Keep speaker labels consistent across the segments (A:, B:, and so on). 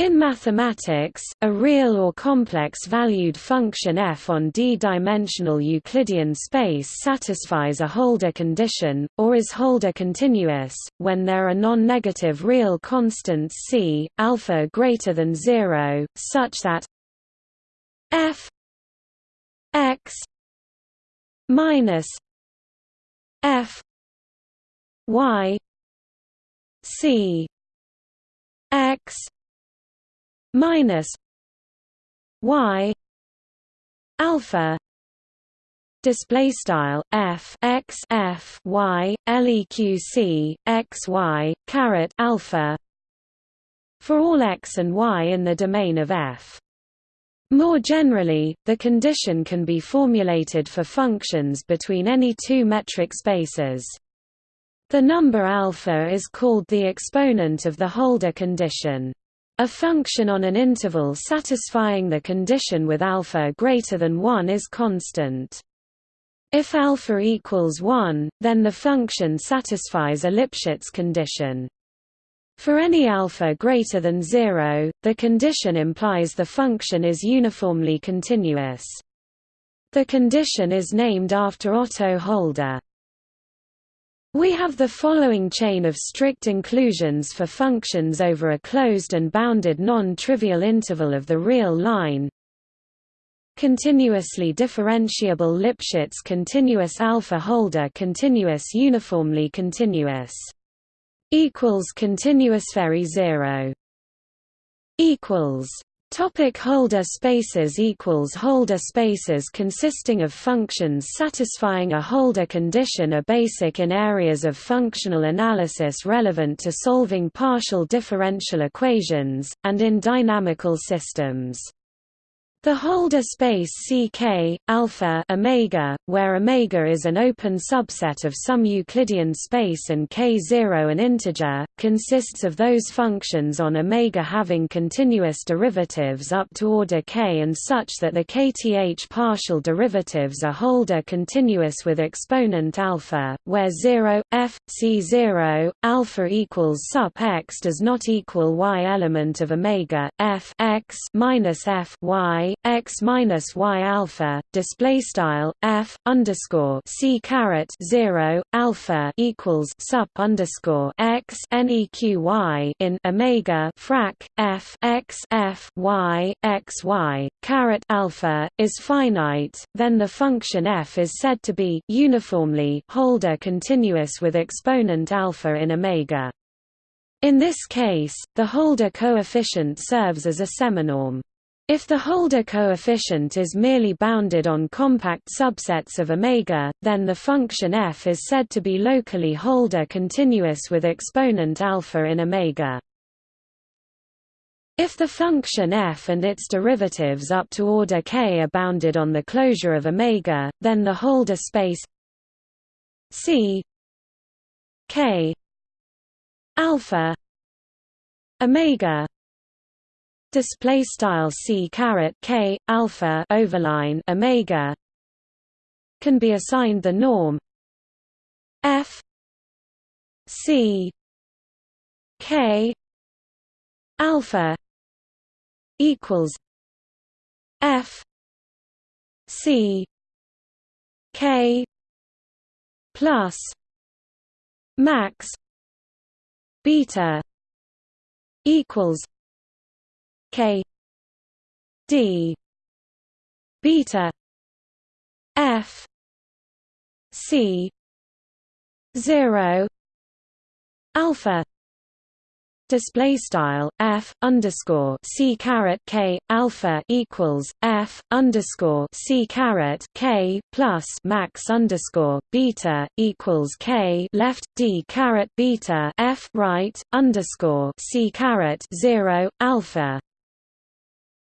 A: In mathematics, a real or complex-valued function f on d-dimensional Euclidean space satisfies a Holder condition, or is Holder continuous, when there are non-negative real constants c, alpha greater than zero, such that f x minus f y c x minus y alpha display style f x f y leq x y caret alpha for all x and y in the domain of f more generally, the condition can be formulated for functions between any two metric spaces. The number alpha is called the exponent of the Holder condition. A function on an interval satisfying the condition with alpha greater than 1 is constant. If alpha equals 1, then the function satisfies a Lipschitz condition. For any alpha greater than 0, the condition implies the function is uniformly continuous. The condition is named after Otto Holder. We have the following chain of strict inclusions for functions over a closed and bounded non-trivial interval of the real line. Continuously differentiable Lipschitz continuous alpha Holder continuous uniformly continuous equals continuous very zero equals Topic Holder spaces equals Holder spaces consisting of functions satisfying a Holder condition are basic in areas of functional analysis relevant to solving partial differential equations, and in dynamical systems. The Holder space CK alpha omega, where omega is an open subset of some Euclidean space and k0 an integer, consists of those functions on omega having continuous derivatives up to order k and such that the kth partial derivatives are Holder continuous with exponent alpha, where 0 f c0 alpha equals sup x does not equal y element of omega f x minus f y x minus y alpha display style f underscore c caret zero alpha equals sup underscore x neq y in omega frac f x f y x y caret alpha is finite, then the function f is said to be uniformly Holder continuous with exponent alpha in omega. In this case, the Holder coefficient serves as a seminorm. If the Holder coefficient is merely bounded on compact subsets of omega, then the function f is said to be locally Holder continuous with exponent alpha in omega. If the function f and its derivatives up to order k are bounded on the closure of omega, then the Holder space c k alpha omega display style c caret k alpha overline omega. Can be assigned the norm. F. C. K. Alpha equals f. C. K. Plus max beta equals K D beta F C zero alpha display style f underscore c caret k alpha equals f underscore c caret k plus max underscore beta equals k left d caret beta f right underscore c caret zero alpha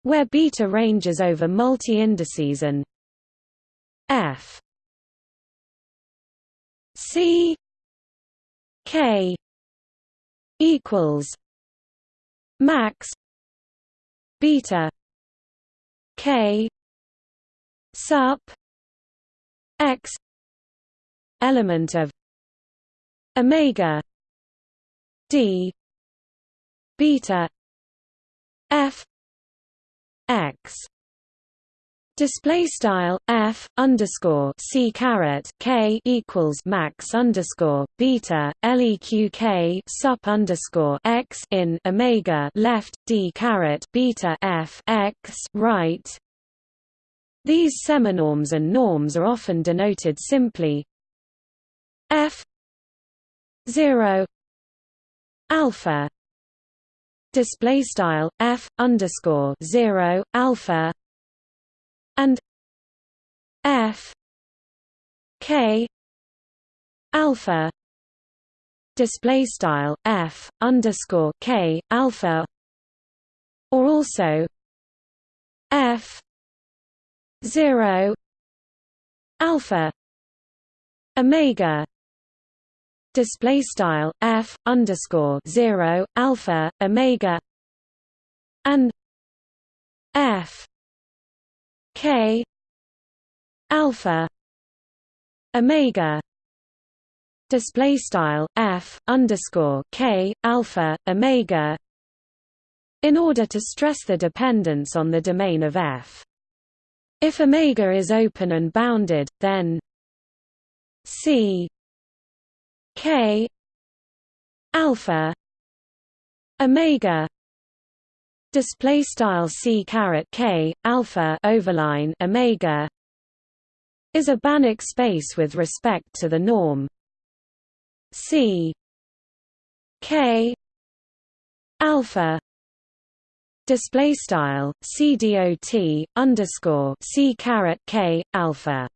A: where beta ranges over multi-indices and f. C. K. equals max beta k. sup x element of omega d beta f x Display style f underscore c caret k equals max underscore beta leq k sup underscore x in omega left d caret beta f x right. These seminorms and norms are often denoted simply f zero alpha display style f underscore zero alpha and f k alpha display style f underscore k alpha or also f zero alpha omega display style f underscore zero alpha omega and f k alpha omega display style f underscore k alpha omega in order to stress the dependence on the domain of f. If omega is open and bounded then c k. Alpha. Omega. Display style c caret k alpha overline omega is a Banach space with respect to the norm. C. K. Alpha. Display style c dot underscore c caret k alpha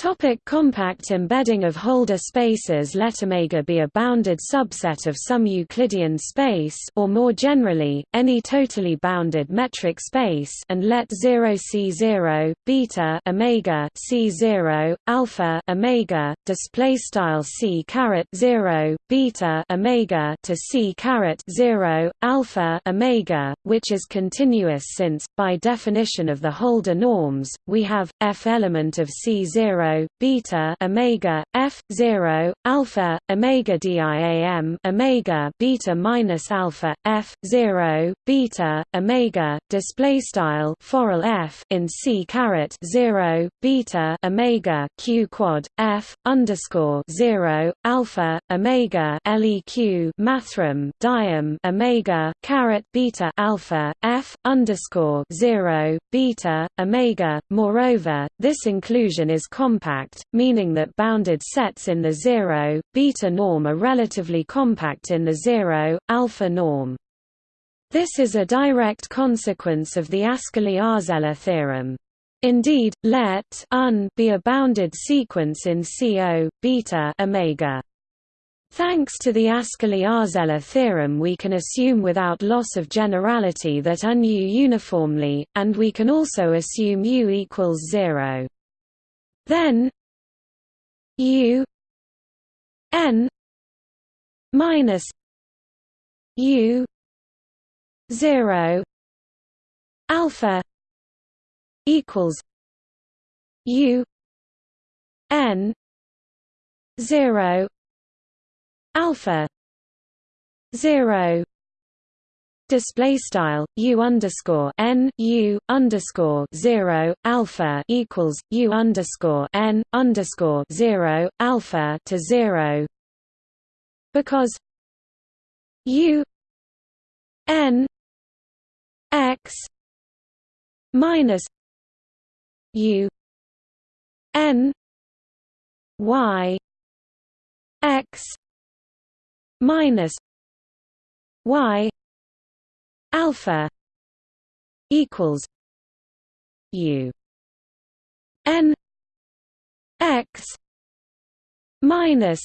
A: Topic compact embedding of Holder spaces. Let omega be a bounded subset of some Euclidean space or more generally, any totally bounded metric space and let 0 C0, beta omega C0, alpha omega, display style C caret 0, beta omega to C caret 0, alpha omega, which is continuous since, by definition of the Holder norms, we have, F element of C0 beta omega f 0 alpha omega diam omega beta minus alpha f 0 beta omega display style forall f in c caret 0 beta omega q quad f underscore 0 alpha omega leq mathrm diam omega caret beta alpha f underscore 0 beta omega. Moreover this inclusion is common compact, meaning that bounded sets in the zero, beta norm are relatively compact in the zero, alpha norm. This is a direct consequence of the Ascoli-Arzelà theorem. Indeed, let un be a bounded sequence in CO beta omega. Thanks to the Ascoli-Arzelà theorem we can assume without loss of generality that un U uniformly, and we can also assume U equals zero. Then U N minus U zero alpha equals U N zero alpha zero display style u underscore n u underscore zero alpha equals u underscore n underscore zero alpha to zero. Because u n x minus u n y x minus y alpha equals u n x minus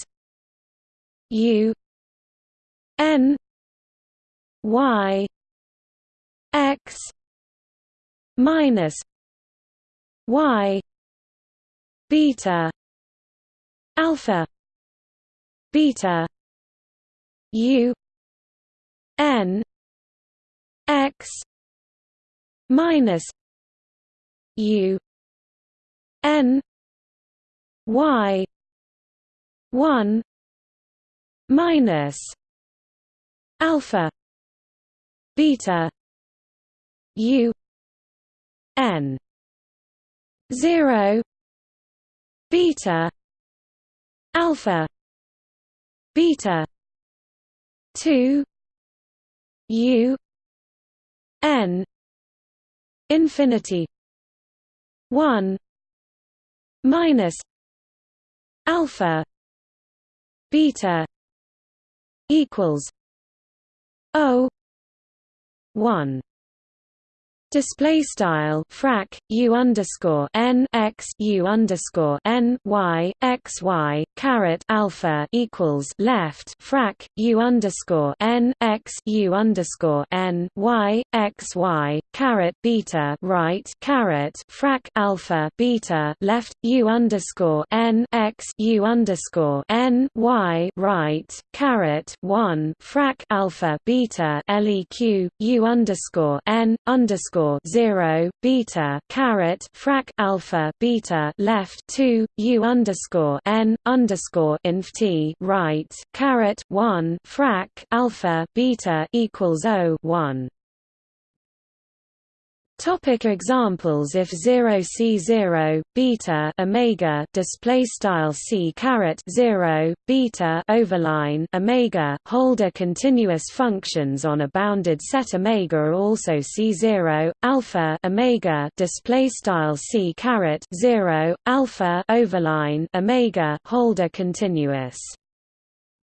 A: u n y x minus y beta alpha beta u n x minus u n y 1 minus alpha beta u n 0 beta alpha beta 2 u n infinity 1 minus alpha beta equals o 1 Display style frac u underscore n x u underscore n y x y caret alpha equals left frac u underscore n x u underscore n y x y caret beta right caret frac alpha beta left u underscore n x u underscore n y right caret one frac alpha beta leq u underscore n underscore underscore zero beta caret frac alpha beta left two U underscore N underscore inf T right caret one frac alpha beta equals O one Topic examples If 0 c 0 beta omega display style c caret 0 beta overline omega hold a continuous functions on a bounded set omega are also c0 alpha omega display style c caret 0 alpha overline omega hold a continuous.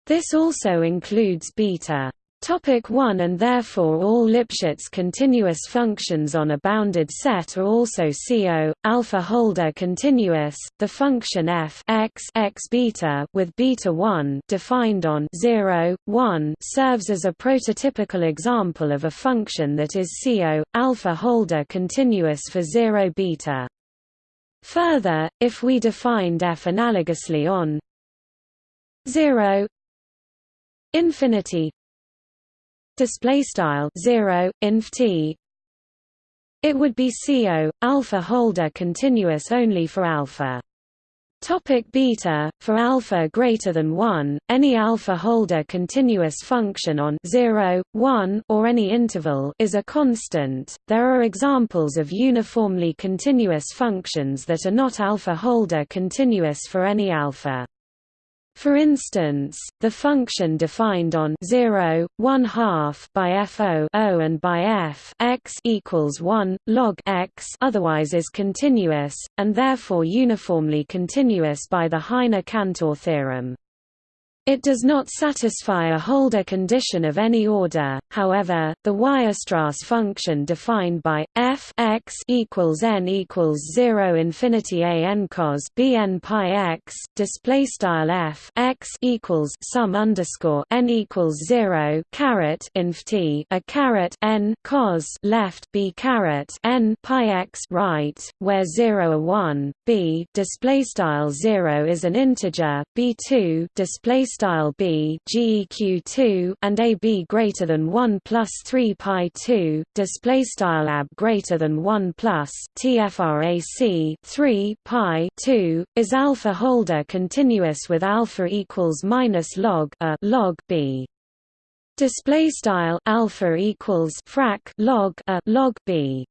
A: This also includes beta Topic 1 and therefore all Lipschitz continuous functions on a bounded set are also CO alpha Holder continuous. The function f x x beta with beta 1 defined on 0 1 serves as a prototypical example of a function that is CO alpha Holder continuous for 0 beta. Further, if we defined f analogously on 0 infinity display style 0 inf t it would be CO alpha Holder continuous only for alpha Topic beta For alpha greater than 1, any alpha Holder continuous function on 0, 1 or any interval is a constant. There are examples of uniformly continuous functions that are not alpha Holder continuous for any alpha. For instance, the function defined on 0, 1 half by fo o and by f x equals 1 log x otherwise is continuous and therefore uniformly continuous by the Heine-Cantor theorem. It does not satisfy a Holder condition of any order. However, the Weierstrass function defined by f x equals n equals zero infinity a n cos b n pi x display style f x equals sum underscore n equals zero caret inf t a caret n cos left b caret n pi x right, where zero a one b display style zero is an integer b two display style b geq2 and a b greater than 1 plus 3 pi 2 display style ab greater than 1 plus tfrac 3 pi 2 is alpha Holder continuous with alpha equals minus log a log b display style alpha equals frac log a log b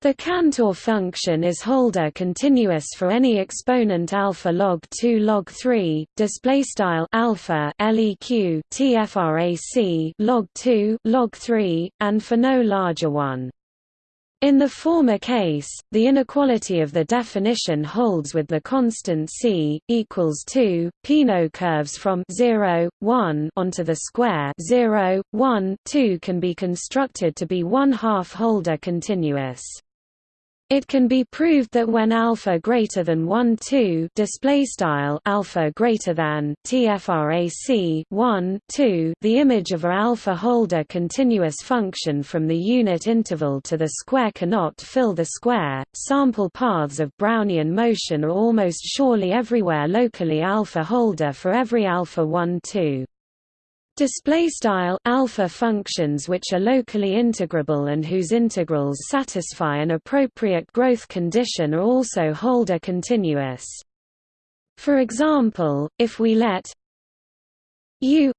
A: the Cantor function is Holder continuous for any exponent alpha log 2 log 3 display style alpha leq tfrac log 2 log 3 and for no larger one. In the former case, the inequality of the definition holds with the constant c equals 2. Peano curves from 0, 1 onto the square 0, 1, 2 can be constructed to be one half Holder continuous. It can be proved that when alpha greater than 1 2 display style alpha greater than tfrac 1 2 the image of a alpha Holder continuous function from the unit interval to the square cannot fill the square. Sample paths of Brownian motion are almost surely everywhere locally alpha Holder for every alpha 1 2. Display style alpha functions which are locally integrable and whose integrals satisfy an appropriate growth condition are also Holder continuous. For example, if we let u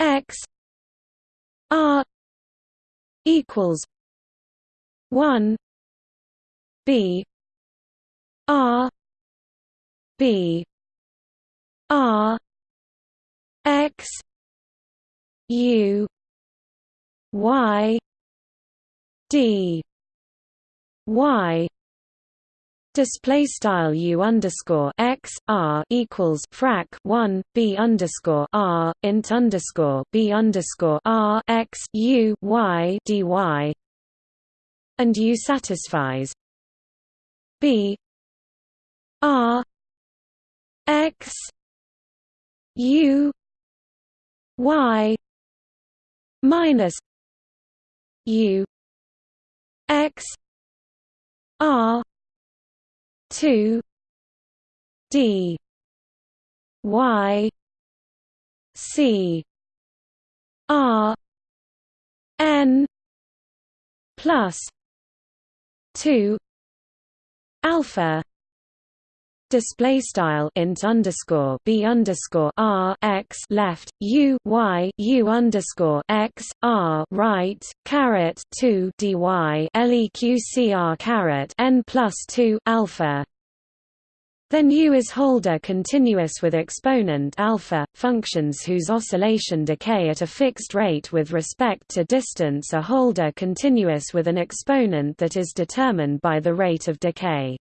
A: x r equals one B R B R X U Y D. Y. Display style u underscore x r equals frac one b underscore r int underscore b underscore r x u y dy, and u satisfies. B r x u y minus u x r 2 d y c r n plus 2 alpha display style int underscore b underscore r x left u y u underscore x r right caret 2 dy leqcr caret n plus 2 alpha then U is Holder continuous with exponent alpha. Functions whose oscillation decay at a fixed rate with respect to distance are Holder continuous with an exponent that is determined by the rate of decay.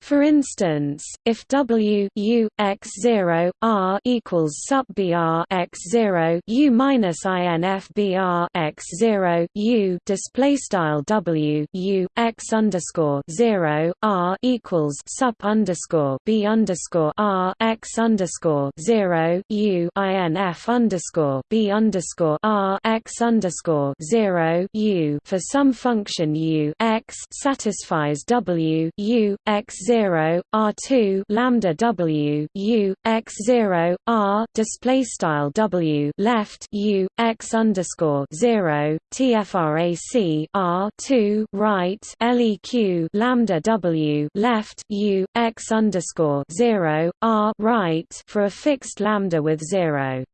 A: For instance, if W U x zero R equals sup BR x zero U minus INF BR x zero U display style W U x underscore zero R equals sup underscore B underscore R x underscore zero U INF underscore B underscore R x underscore zero U. For some function U x satisfies W U x 0 r2 lambda w u x 0 r display style w left u x underscore 0 tfrac r2 right leq lambda w left u x underscore 0 r right for a fixed lambda with 0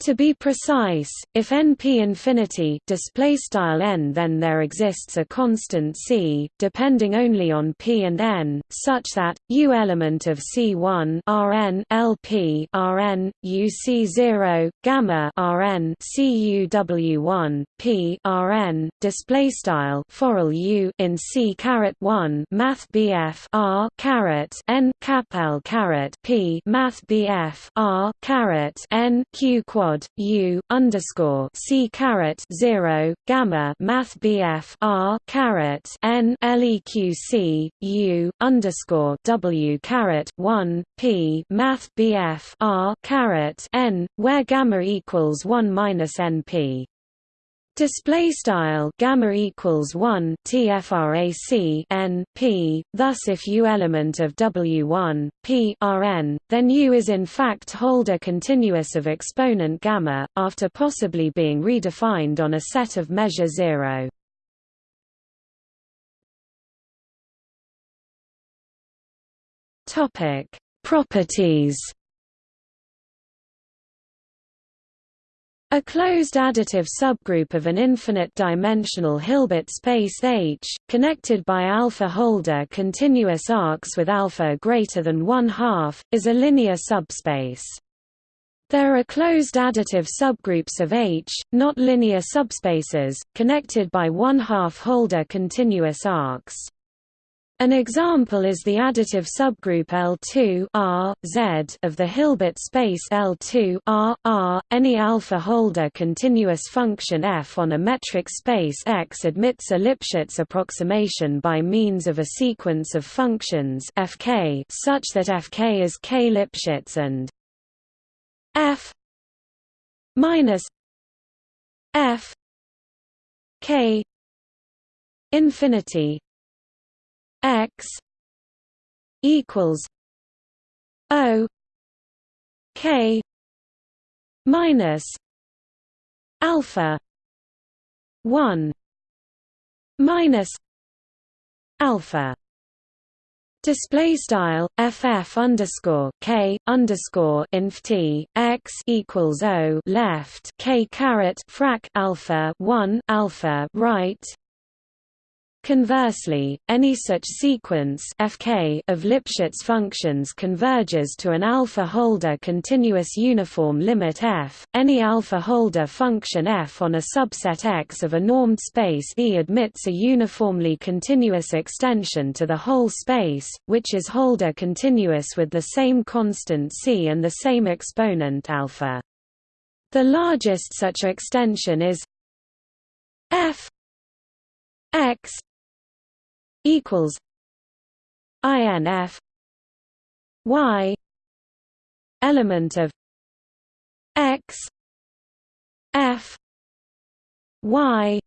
A: to be precise, if np infinity display style n, then there exists a constant c, depending only on p and n, such that u element of C1 Rn LP Rn UC0 gamma Rn CUW1 P Rn display style foral u in C caret 1 Math BF R caret n cap L caret P Math BF R caret n Q quad u underscore C caret 0 gamma Math BF R caret n LEQC u underscore W caret one P Math BF R caret n, where gamma equals one minus NP. Display style gamma equals one TFRAC n p. Thus, if U element of W1 p Rn, then U is in fact Holder continuous of exponent gamma, after possibly being redefined on a set of measure zero. Topic: Properties. A closed additive subgroup of an infinite-dimensional Hilbert space H, connected by alpha Holder continuous arcs with alpha greater than one half, is a linear subspace. There are closed additive subgroups of H, not linear subspaces, connected by one-half Holder continuous arcs. An example is the additive subgroup L2 R, Z of the Hilbert space L2 R, R. Any alpha Holder continuous function f on a metric space X admits a Lipschitz approximation by means of a sequence of functions fk such that fk is k Lipschitz and f minus f k infinity x equals O K minus alpha one minus alpha. Display style ff underscore k underscore inf t x equals o left k caret frac alpha one alpha right Conversely, any such sequence Fk of Lipschitz functions converges to an alpha-Holder continuous uniform limit f. Any alpha-Holder function f on a subset X of a normed space E admits a uniformly continuous extension to the whole space, which is Holder continuous with the same constant c and the same exponent alpha. The largest such extension is f x equals INF Y element of X F Y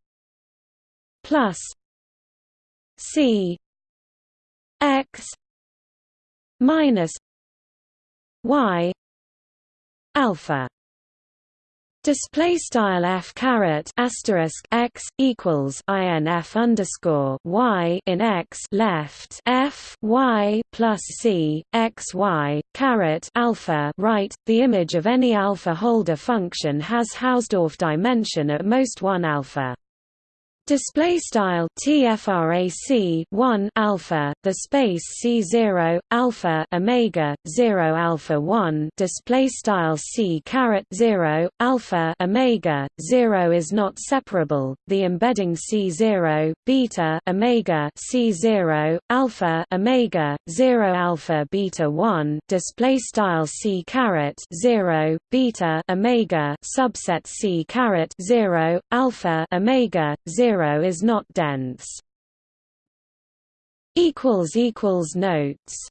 A: plus C X minus Y alpha Display style f caret asterisk x equals inf underscore y in x left f y plus c x y caret alpha right. The image of any alpha Holder function has Hausdorff dimension at most one alpha. Display style tfrac 1 alpha the space c0 alpha omega 0 alpha 1 display style c caret 0 alpha omega 0 is not separable the embedding c0 beta omega c0 alpha omega 0 alpha beta 1 display style c caret 0 beta omega subset c caret 0 alpha omega 0 zero is not dense. Notes